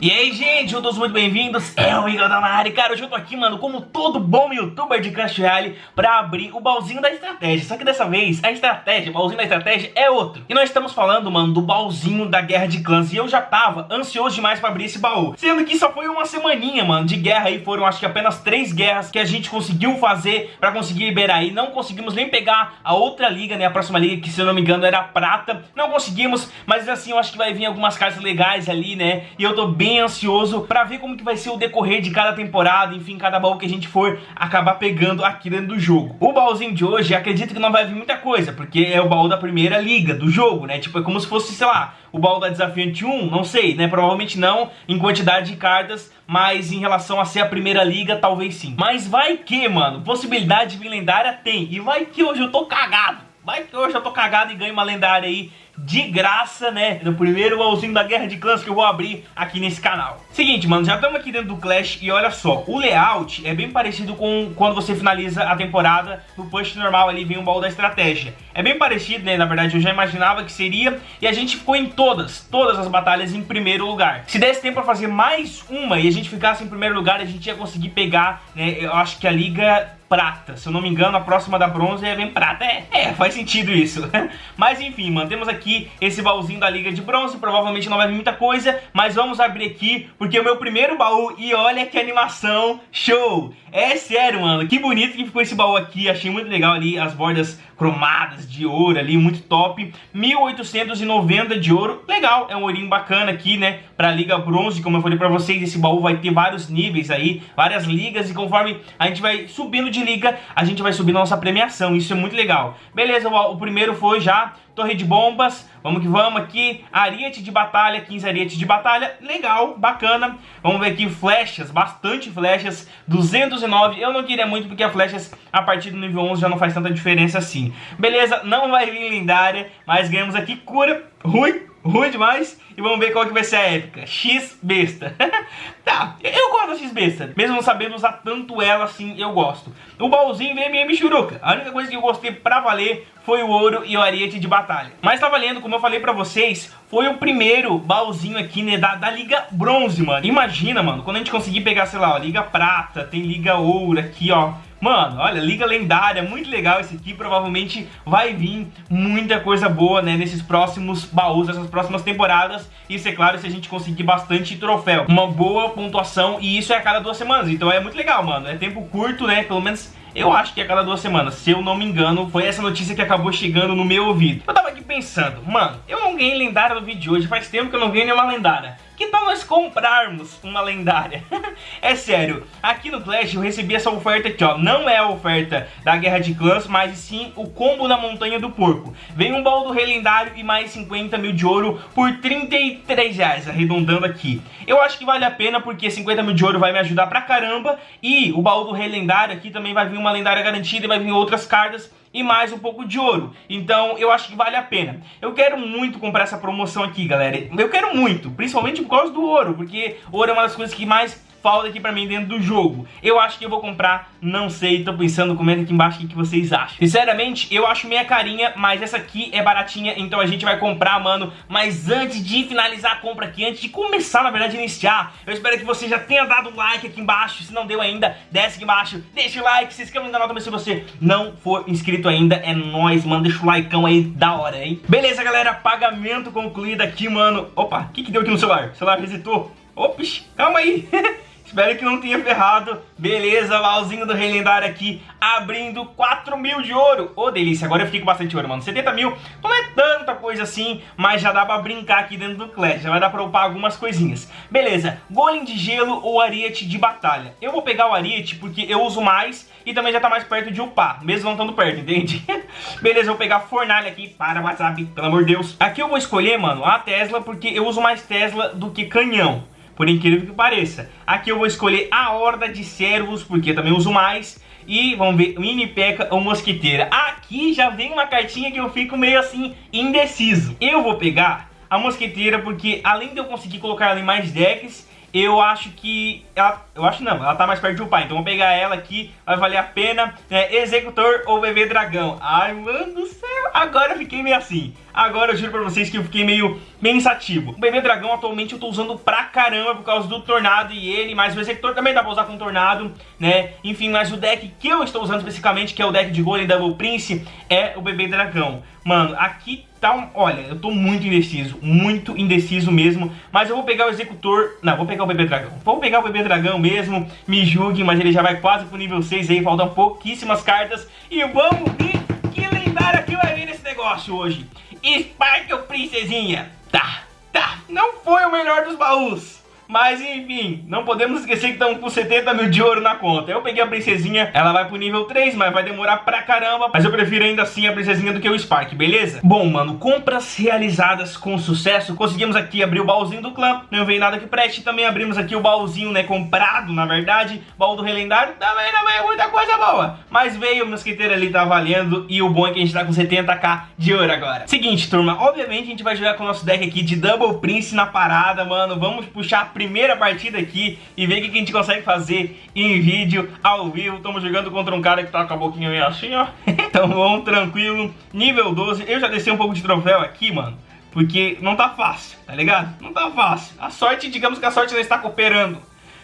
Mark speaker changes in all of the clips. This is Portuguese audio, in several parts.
Speaker 1: E aí, gente, todos muito bem-vindos, é o Igor da área. Cara, hoje eu tô aqui, mano, como todo bom youtuber de Clash Royale Pra abrir o baúzinho da estratégia. Só que dessa vez, a estratégia, o baúzinho da estratégia é outro. E nós estamos falando, mano, do baúzinho da Guerra de Clãs E eu já tava ansioso demais pra abrir esse baú. Sendo que só foi uma semaninha, mano, de guerra. Aí Foram acho que apenas três guerras que a gente conseguiu fazer Pra conseguir liberar. Aí Não conseguimos nem pegar a outra liga, né, a próxima liga Que se eu não me engano era prata. Não conseguimos, mas assim, eu acho que vai vir algumas cartas legais ali, né? E eu tô bem ansioso pra ver como que vai ser o decorrer de cada temporada, enfim, cada baú que a gente for acabar pegando aqui dentro do jogo. O baúzinho de hoje, acredito que não vai vir muita coisa, porque é o baú da primeira liga do jogo, né? Tipo, é como se fosse, sei lá, o baú da Desafiante 1, não sei, né? Provavelmente não em quantidade de cartas, mas em relação a ser a primeira liga, talvez sim. Mas vai que, mano, possibilidade de lendária tem, e vai que hoje eu tô cagado. Vai que hoje eu tô cagado e ganho uma lendária aí de graça, né? No primeiro baúzinho da Guerra de Clãs que eu vou abrir aqui nesse canal. Seguinte, mano, já estamos aqui dentro do Clash e olha só, o layout é bem parecido com quando você finaliza a temporada no push normal ali, vem um baú da estratégia. É bem parecido, né? Na verdade, eu já imaginava que seria e a gente ficou em todas, todas as batalhas em primeiro lugar. Se desse tempo pra fazer mais uma e a gente ficasse em primeiro lugar, a gente ia conseguir pegar, né? Eu acho que a liga prata. Se eu não me engano, a próxima da bronze é vem prata. É, é, faz sentido isso. mas enfim, mantemos aqui esse baúzinho da liga de bronze. Provavelmente não vai vir muita coisa, mas vamos abrir aqui, porque é o meu primeiro baú e olha que animação show! É sério, mano, que bonito que ficou esse baú aqui. Achei muito legal ali as bordas cromadas de ouro ali, muito top. 1890 de ouro, legal, é um ourinho bacana aqui, né, pra Liga Bronze, como eu falei pra vocês, esse baú vai ter vários níveis aí, várias ligas, e conforme a gente vai subindo de liga, a gente vai subindo a nossa premiação, isso é muito legal. Beleza, o, o primeiro foi já torre de bombas, vamos que vamos aqui, ariete de batalha, 15 arietes de batalha, legal, bacana. Vamos ver aqui flechas, bastante flechas, 209, eu não queria muito porque as flechas a partir do nível 11 já não faz tanta diferença assim. Beleza, não vai vir lendária, mas ganhamos aqui cura, ruim, ruim demais. E vamos ver qual que vai ser a épica. X besta. tá, eu X besta. Mesmo não sabendo usar tanto ela assim, eu gosto. O baúzinho vem MM Churuca. A única coisa que eu gostei pra valer foi o ouro e o ariete de batalha. Mas tá valendo, como eu falei pra vocês, foi o primeiro baúzinho aqui, né, da, da Liga Bronze, mano. Imagina, mano, quando a gente conseguir pegar, sei lá, ó, Liga Prata, tem Liga Ouro aqui, ó. Mano, olha, Liga Lendária, muito legal esse aqui, provavelmente vai vir muita coisa boa, né, nesses próximos baús, nessas próximas temporadas, isso é claro se a gente conseguir bastante troféu, uma boa pontuação, e isso é a cada duas semanas, então é muito legal, mano, é tempo curto, né, pelo menos eu acho que é a cada duas semanas, se eu não me engano, foi essa notícia que acabou chegando no meu ouvido. Eu tava aqui pensando, mano, eu não ganhei lendária no vídeo de hoje, faz tempo que eu não ganhei nenhuma lendária. Que tal nós comprarmos uma lendária? é sério, aqui no Clash eu recebi essa oferta aqui, ó. Não é a oferta da Guerra de Clãs, mas sim o combo da Montanha do Porco. Vem um baú do Rei Lendário e mais 50 mil de ouro por 33 reais, arredondando aqui. Eu acho que vale a pena porque 50 mil de ouro vai me ajudar pra caramba. E o baú do Rei Lendário aqui também vai vir uma lendária garantida e vai vir outras cartas e mais um pouco de ouro. Então eu acho que vale a pena. Eu quero muito comprar essa promoção aqui, galera. Eu quero muito, principalmente por causa do ouro, porque ouro é uma das coisas que mais falta aqui pra mim dentro do jogo. Eu acho que eu vou comprar, não sei, tô pensando, comenta aqui embaixo o que vocês acham. Sinceramente, eu acho meia carinha, mas essa aqui é baratinha, então a gente vai comprar, mano. Mas antes de finalizar a compra aqui, antes de começar, na verdade, iniciar, eu espero que você já tenha dado like aqui embaixo. Se não deu ainda, desce aqui embaixo, deixa o like, se inscreva no canal também se você não for inscrito ainda. É nóis, mano, deixa o likeão aí da hora, hein? Beleza, galera, pagamento concluído aqui, mano. Opa, o que que deu aqui no celular? O celular resetou. Ops, calma aí. Espero que não tenha ferrado. Beleza, baúzinho do Rei Lendário aqui, abrindo 4 mil de ouro. Ô, oh, delícia, agora eu fiquei com bastante ouro, mano. 70 mil não é tanta coisa assim, mas já dá pra brincar aqui dentro do Clash. Já vai dar pra upar algumas coisinhas. Beleza, golem de gelo ou ariete de batalha. Eu vou pegar o ariete porque eu uso mais e também já tá mais perto de upar, mesmo não estando perto, entende? Beleza, eu vou pegar fornalha aqui para WhatsApp, pelo amor de Deus. Aqui eu vou escolher, mano, a Tesla porque eu uso mais Tesla do que canhão por incrível que pareça. Aqui eu vou escolher a Horda de Servos, porque também uso mais. E vamos ver, Mini Peca ou Mosquiteira. Aqui já vem uma cartinha que eu fico meio assim, indeciso. Eu vou pegar a Mosquiteira, porque além de eu conseguir colocar ela em mais decks, eu acho que... Ela, eu acho não, ela tá mais perto do pai. Então vou pegar ela aqui, vai valer a pena. É, Executor ou Bebê Dragão. Ai, mano do céu, agora eu fiquei meio assim. Agora eu juro pra vocês que eu fiquei meio pensativo. O bebê dragão atualmente eu tô usando pra caramba por causa do tornado e ele, mas o executor também dá pra usar com tornado, né? Enfim, mas o deck que eu estou usando especificamente, que é o deck de Golem Double Prince, é o bebê dragão. Mano, aqui tá um... Olha, eu tô muito indeciso, muito indeciso mesmo, mas eu vou pegar o executor... Não, vou pegar o bebê dragão. Vou pegar o bebê dragão mesmo, me julguem, mas ele já vai quase pro nível 6 aí, faltam pouquíssimas cartas. E vamos ver que lendário que vai vir nesse negócio hoje. Sparkle Princesinha. Tá, tá. Não foi o melhor dos baús. Mas enfim, não podemos esquecer que estamos com 70 mil de ouro na conta. Eu peguei a princesinha, ela vai pro nível 3, mas vai demorar pra caramba. Mas eu prefiro ainda assim a princesinha do que o Spark, beleza? Bom, mano, compras realizadas com sucesso. Conseguimos aqui abrir o baúzinho do clã, não veio nada que preste. Também abrimos aqui o baúzinho, né, comprado, na verdade. Baú do relendário, também não veio muita coisa boa. Mas veio, o mosqueteiro ali tá valendo. E o bom é que a gente tá com 70k de ouro agora. Seguinte, turma, obviamente a gente vai jogar com o nosso deck aqui de Double Prince na parada, mano. Vamos puxar primeira partida aqui e ver o que a gente consegue fazer em vídeo, ao vivo. Estamos jogando contra um cara que tá com a boquinha meio assim, ó. então vamos, tranquilo. Nível 12. Eu já desci um pouco de troféu aqui, mano. Porque não tá fácil, tá ligado? Não tá fácil. A sorte, digamos que a sorte não está cooperando.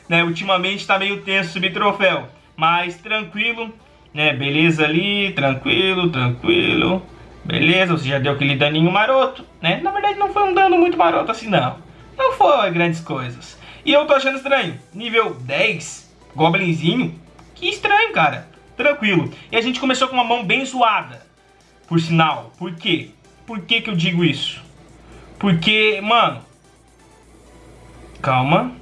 Speaker 1: Né? Ultimamente tá meio tenso subir troféu. Mas tranquilo, né? Beleza ali, tranquilo, tranquilo. Beleza, você já deu aquele daninho maroto, né? Na verdade não foi um dano muito maroto assim não. Não foi grandes coisas. E eu tô achando estranho. Nível 10, Goblinzinho. Que estranho, cara. Tranquilo. E a gente começou com uma mão bem zoada. Por sinal. Por quê? Por que que eu digo isso? Porque, mano... Calma.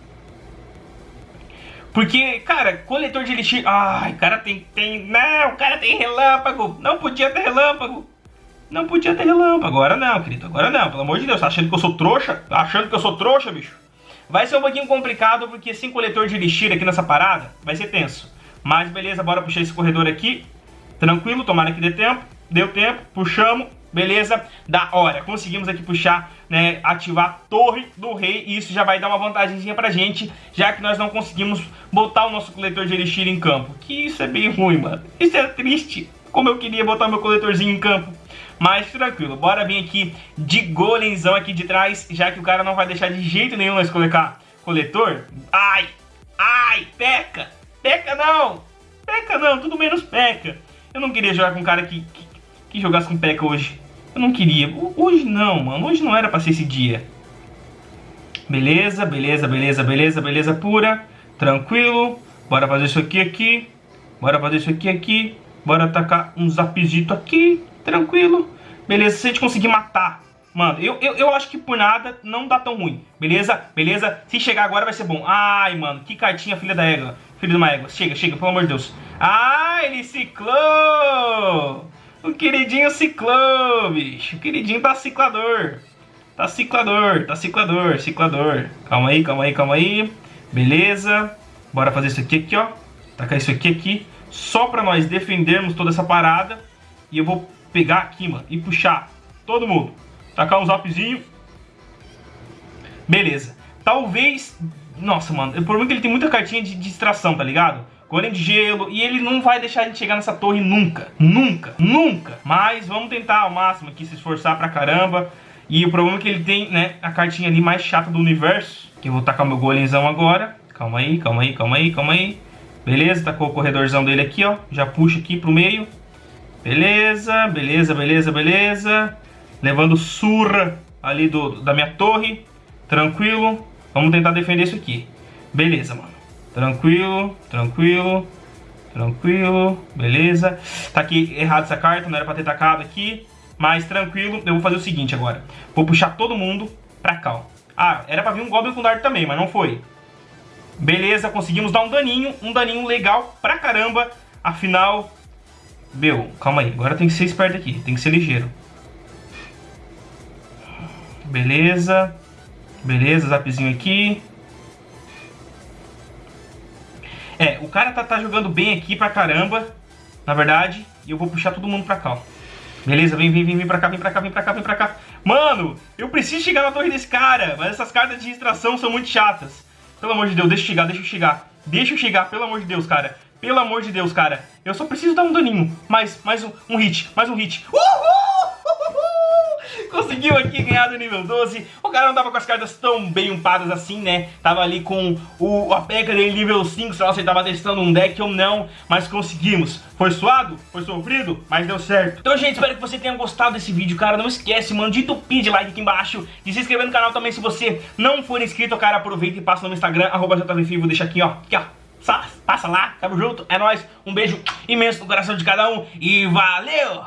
Speaker 1: Porque, cara, coletor de elixir... Ai, cara tem... tem não, o cara tem relâmpago. Não podia ter relâmpago. Não podia ter relâmpago. Agora não, querido. Agora não. Pelo amor de Deus. Tá achando que eu sou trouxa? Tá achando que eu sou trouxa, bicho? Vai ser um pouquinho complicado, porque sem coletor de elixir aqui nessa parada, vai ser tenso. Mas beleza, bora puxar esse corredor aqui. Tranquilo, tomara que dê tempo. Deu tempo, puxamos. Beleza, da hora. Conseguimos aqui puxar, né, ativar a torre do rei. E isso já vai dar uma vantagemzinha pra gente, já que nós não conseguimos botar o nosso coletor de elixir em campo. Que isso é bem ruim, mano. Isso é triste. Como eu queria botar meu coletorzinho em campo. Mas tranquilo, bora vir aqui de golemzão aqui de trás, já que o cara não vai deixar de jeito nenhum nós colocar coletor. Ai, ai, peca, peca não, peca não, tudo menos peca. Eu não queria jogar com um cara que, que, que jogasse com peca hoje. Eu não queria. Hoje não, mano. Hoje não era pra ser esse dia. Beleza, beleza, beleza, beleza, beleza pura. Tranquilo. Bora fazer isso aqui aqui. Bora fazer isso aqui aqui. Bora atacar um zapzito aqui. Tranquilo. Beleza, se a gente conseguir matar... Mano, eu, eu, eu acho que por nada não dá tão ruim. Beleza? Beleza? Se chegar agora vai ser bom. Ai, mano, que cartinha, filha da égua. Filho de uma égua. Chega, chega, pelo amor de Deus. Ah, ele ciclou! O queridinho ciclou, bicho. O queridinho tá ciclador. Tá ciclador, tá ciclador, ciclador. Calma aí, calma aí, calma aí. Beleza. Bora fazer isso aqui, aqui, ó. Tacar isso aqui, aqui. Só pra nós defendermos toda essa parada. E eu vou pegar aqui, mano, e puxar todo mundo. Tacar um zapzinho. Beleza. Talvez... Nossa, mano, o problema é que ele tem muita cartinha de distração, tá ligado? Golem de gelo, e ele não vai deixar a gente chegar nessa torre nunca. Nunca, nunca. Mas vamos tentar ao máximo aqui, se esforçar pra caramba. E o problema é que ele tem, né, a cartinha ali mais chata do universo. Que eu vou tacar meu golemzão agora. Calma aí, calma aí, calma aí, calma aí. Beleza, tacou o corredorzão dele aqui, ó. Já puxa aqui pro meio. Beleza, beleza, beleza, beleza. Levando surra ali do, da minha torre. Tranquilo. Vamos tentar defender isso aqui. Beleza, mano. Tranquilo, tranquilo, tranquilo. Beleza. Tá aqui errado essa carta, não era pra ter tacado aqui. Mas tranquilo, eu vou fazer o seguinte agora. Vou puxar todo mundo pra cá, ó. Ah, era pra vir um Goblin com dardo também, mas não foi. Beleza, conseguimos dar um daninho, um daninho legal pra caramba. Afinal, meu, calma aí. Agora tem que ser esperto aqui. Tem que ser ligeiro. Beleza. Beleza, zapzinho aqui. É, o cara tá, tá jogando bem aqui pra caramba. Na verdade. E eu vou puxar todo mundo pra cá, ó. Beleza, vem, vem, vem, vem pra cá, vem pra cá, vem pra cá, vem pra cá. Mano, eu preciso chegar na torre desse cara. Mas essas cartas de distração são muito chatas. Pelo amor de Deus, deixa eu chegar, deixa eu chegar. Deixa eu chegar, pelo amor de Deus, cara. Pelo amor de Deus, cara. Eu só preciso dar um daninho. Mais, mais um, um hit, mais um hit. Uhul! Conseguiu aqui ganhar do nível 12. O cara não tava com as cartas tão bem upadas assim, né? Tava ali com o, a peca dele nível 5, sei lá se ele tava testando um deck ou não. Mas conseguimos. Foi suado? Foi sofrido? Mas deu certo. Então, gente, espero que você tenha gostado desse vídeo, cara. Não esquece, mano, de entupir de like aqui embaixo. De se inscrever no canal também se você não for inscrito, cara. Aproveita e passa no meu Instagram, arroba JVFivo. Deixa aqui, ó. Aqui, ó. Passa lá, tamo junto, é nóis, um beijo imenso no coração de cada um e valeu!